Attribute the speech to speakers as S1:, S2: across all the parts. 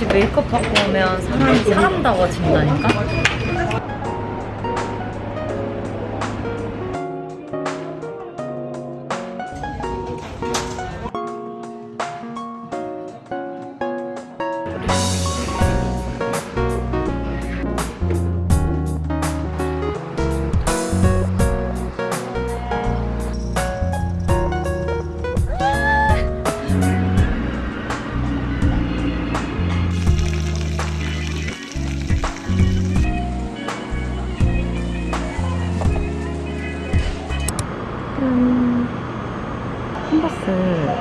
S1: 역시 메이크업 받고 오면 사람이 사람다워진다니까? 음, 컨버스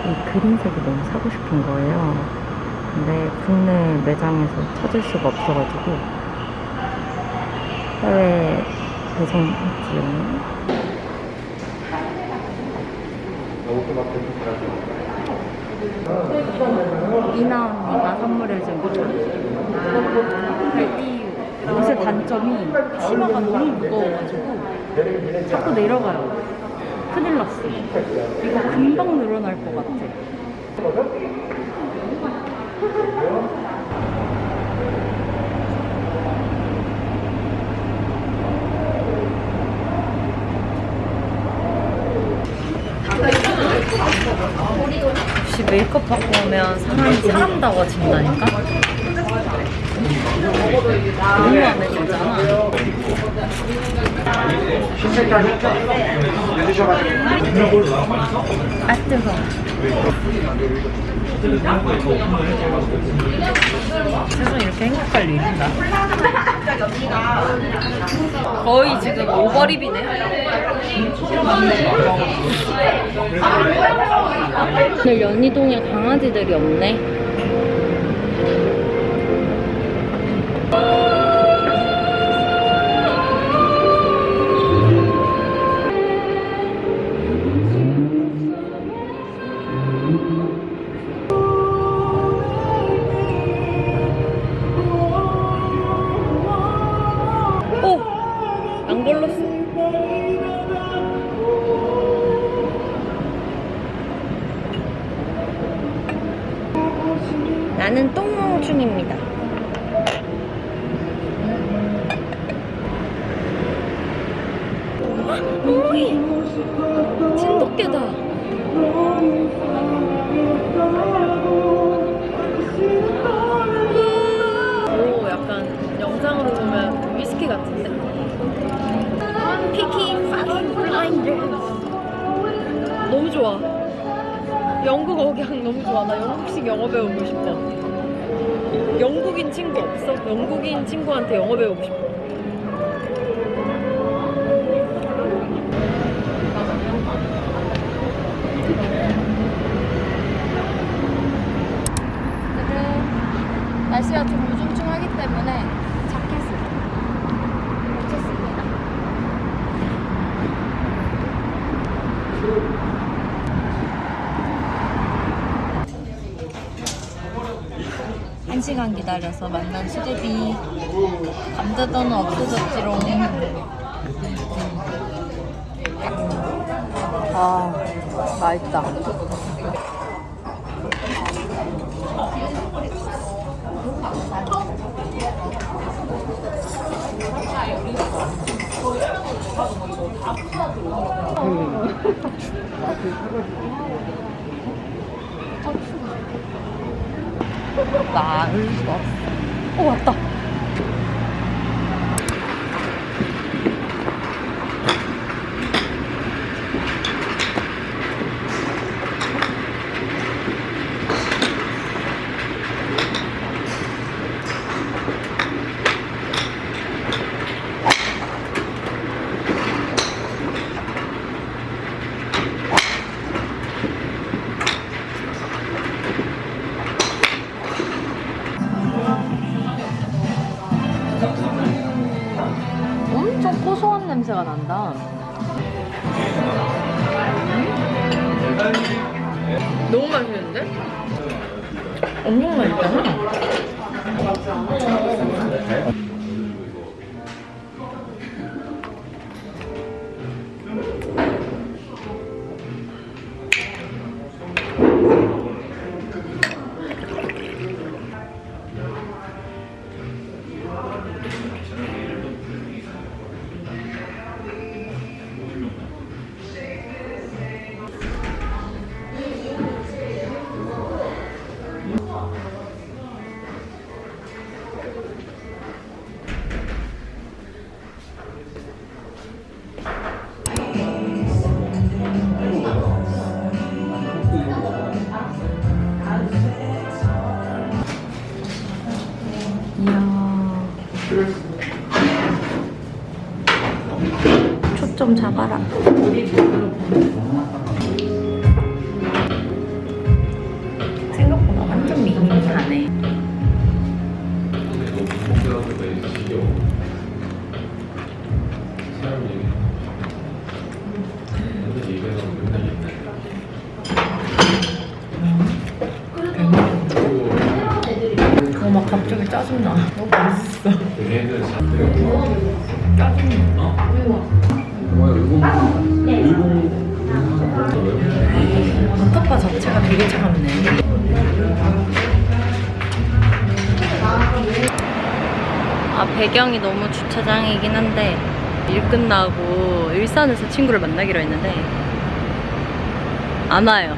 S1: 이 그린색이 너무 사고 싶은 거예요. 근데 국내 매장에서 찾을 수가 없어가지고 해외 배송했지요. 이나 언니가 선물해준 거죠. 이 옷의 단점이 치마가 너무 무거워가지고 자꾸 내려가요. 큰일 났어. 이거 금방 늘어날 것 같아. 역시 메이크업 받고 오면 사람이 사람다워진다니까? 너무 들잖아. 아 뜨거. 세상 이렇게 행복할 일인가? 거의 지금 오버립이네. 오늘 연희동에 강아지들이 없네. 어머니! 진돗개다. 오, 약간 영상으로 보면 위스키 같은데? Peaky fucking Blinders 너무 좋아. 영국 억양 너무 좋아. 나 영국식 영어 배우고 싶어. 영국인 친구 없어? 영국인 친구한테 영어 배우고 싶어. 날씨가 좀 우중충하기 때문에 자켓을 입혔습니다. 한 시간 기다려서 만난 수제비 감자전은 없어졌지롱. 아 맛있다 나을 수 없어 어 왔다 냄새가 난다. 너무 맛있는데? 엄청 맛있잖아. 초점 잡아라. 생각보다 완전 미니하네. 어, 막 갑자기 짜증나. 너무 맛있어. 버터파 자체가 되게 차갑네. 아, 배경이 너무 주차장이긴 한데, 일 끝나고 일산에서 친구를 만나기로 했는데, 안 와요.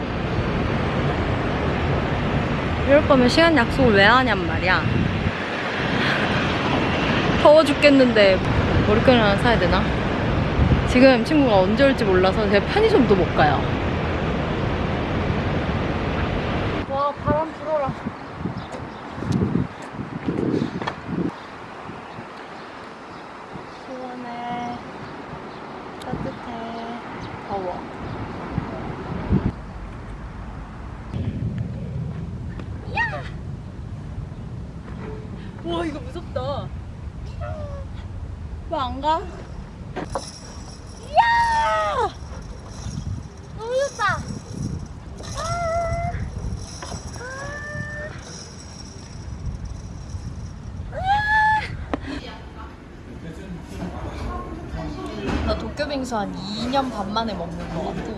S1: 이럴 거면 시간 약속을 왜 하냔 말이야. 더워 죽겠는데, 머리끈 하나 사야 되나? 지금 친구가 언제 올지 몰라서 제가 편의점도 못 가요. 와, 바람 불어라. 시원해. 따뜻해. 더워. 야! 와, 이거 무섭다. 왜 안 가? 야! 너무 좋다. 나 도쿄 빙수 한 2년 반 만에 먹는 것 같아.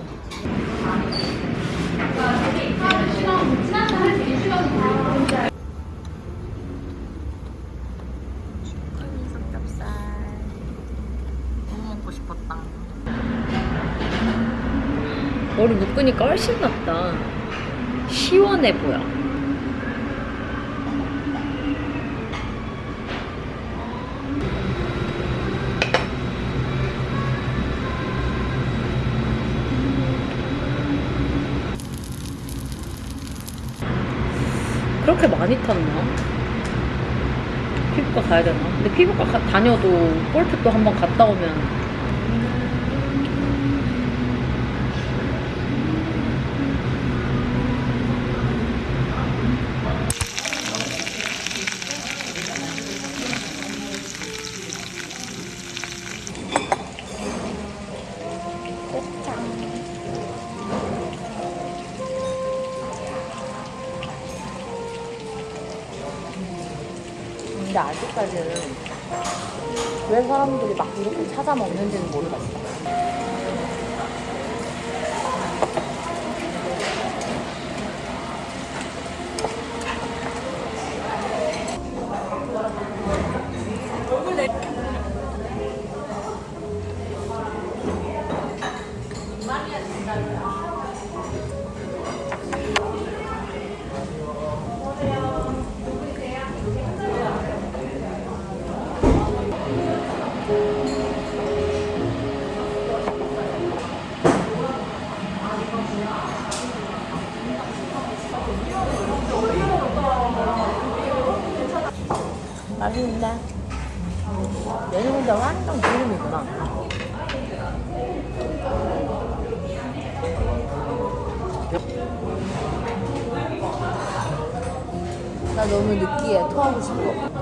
S1: 머리 묶으니까 훨씬 낫다. 시원해 보여. 그렇게 많이 탔나? 피부과 가야 되나? 근데 피부과 가- 다녀도 골프 또 한번 갔다 오면 근데 아직까지는 왜 사람들이 막 이렇게 찾아 먹는지는 모르겠어. 맛있는데? 근데 완전 기름이구나. 나 너무 느끼해. 토하고 싶어.